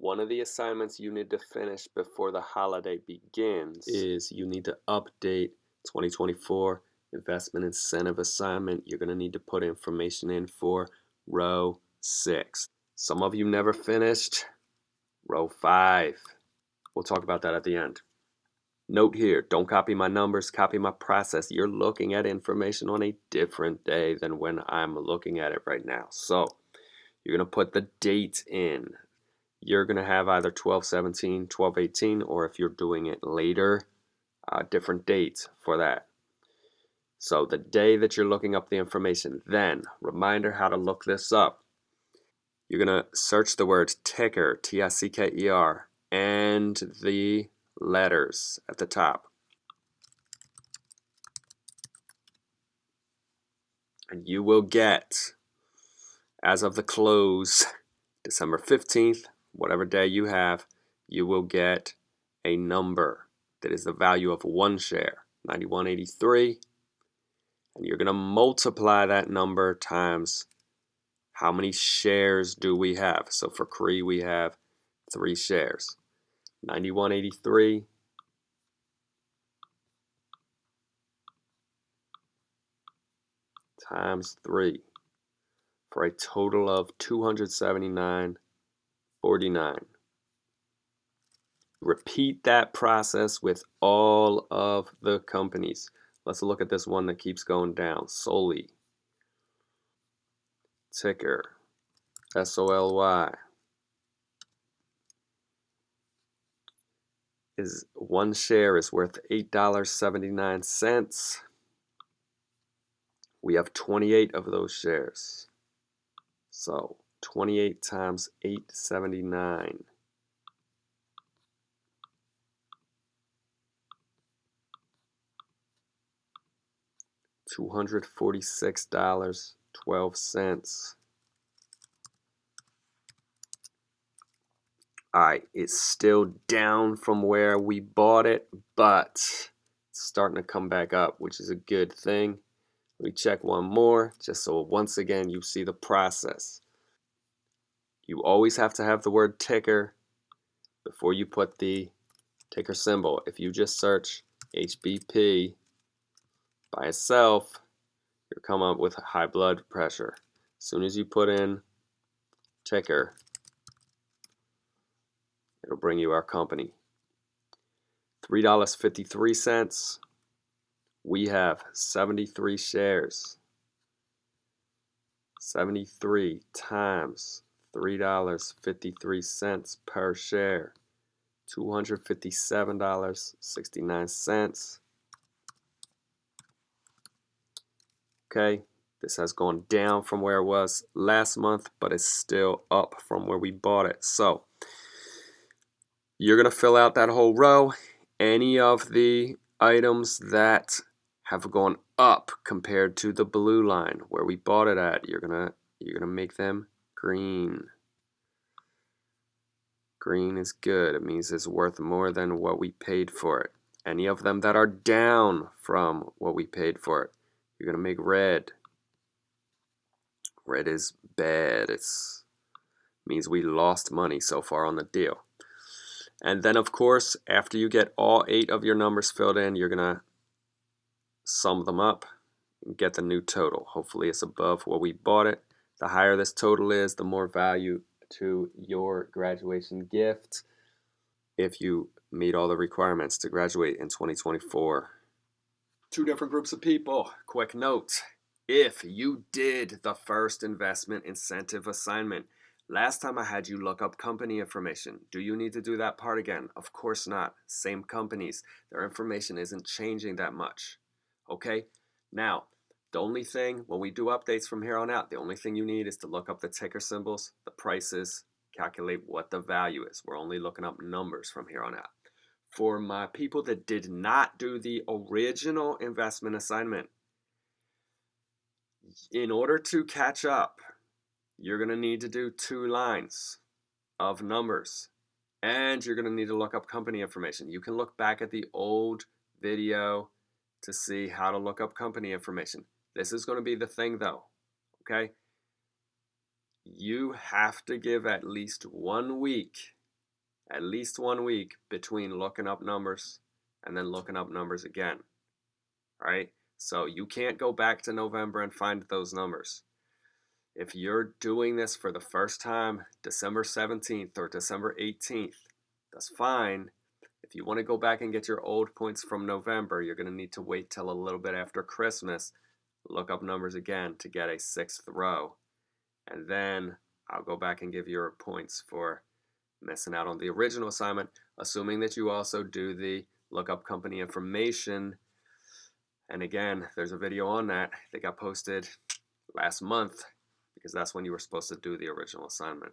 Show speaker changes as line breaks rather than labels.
One of the assignments you need to finish before the holiday begins is you need to update 2024 investment incentive assignment. You're going to need to put information in for row 6. Some of you never finished row 5. We'll talk about that at the end. Note here, don't copy my numbers, copy my process. You're looking at information on a different day than when I'm looking at it right now. So you're going to put the date in. You're going to have either 1217, 1218, or if you're doing it later, uh, different dates for that. So the day that you're looking up the information, then reminder how to look this up. You're going to search the word ticker, T-I-C-K-E-R, and the letters at the top. And you will get, as of the close, December 15th, whatever day you have, you will get a number that is the value of one share, 9183. And you're going to multiply that number times how many shares do we have. So for Cree, we have three shares. 9183 times 3 for a total of 279.49. Repeat that process with all of the companies. Let's look at this one that keeps going down. Soly. Ticker. S-O-L-Y. is one share is worth $8.79. We have 28 of those shares. So 28 times 879. Two hundred forty six dollars twelve cents. Alright, it's still down from where we bought it, but it's starting to come back up, which is a good thing. Me check one more, just so once again you see the process. You always have to have the word ticker before you put the ticker symbol. If you just search HBP by itself, you'll come up with high blood pressure. As soon as you put in ticker, It'll bring you our company. $3.53. We have 73 shares. 73 times $3.53 per share. $257.69. Okay, this has gone down from where it was last month, but it's still up from where we bought it. So, you're going to fill out that whole row. Any of the items that have gone up compared to the blue line where we bought it at, you're going to you're going to make them green. Green is good. It means it's worth more than what we paid for it. Any of them that are down from what we paid for it, you're going to make red. Red is bad. It's means we lost money so far on the deal. And then of course, after you get all eight of your numbers filled in, you're gonna sum them up and get the new total. Hopefully it's above what we bought it. The higher this total is, the more value to your graduation gift if you meet all the requirements to graduate in 2024. Two different groups of people. Quick note. If you did the first investment incentive assignment, Last time I had you look up company information. Do you need to do that part again? Of course not. Same companies. Their information isn't changing that much. Okay? Now, the only thing, when we do updates from here on out, the only thing you need is to look up the ticker symbols, the prices, calculate what the value is. We're only looking up numbers from here on out. For my people that did not do the original investment assignment, in order to catch up, you're going to need to do two lines of numbers and you're going to need to look up company information. You can look back at the old video to see how to look up company information. This is going to be the thing though, okay? You have to give at least one week at least one week between looking up numbers and then looking up numbers again. Right? So you can't go back to November and find those numbers. If you're doing this for the first time, December 17th or December 18th, that's fine. If you want to go back and get your old points from November, you're going to need to wait till a little bit after Christmas, look up numbers again to get a sixth row. And then I'll go back and give your points for missing out on the original assignment, assuming that you also do the lookup company information. And again, there's a video on that that got posted last month because that's when you were supposed to do the original assignment.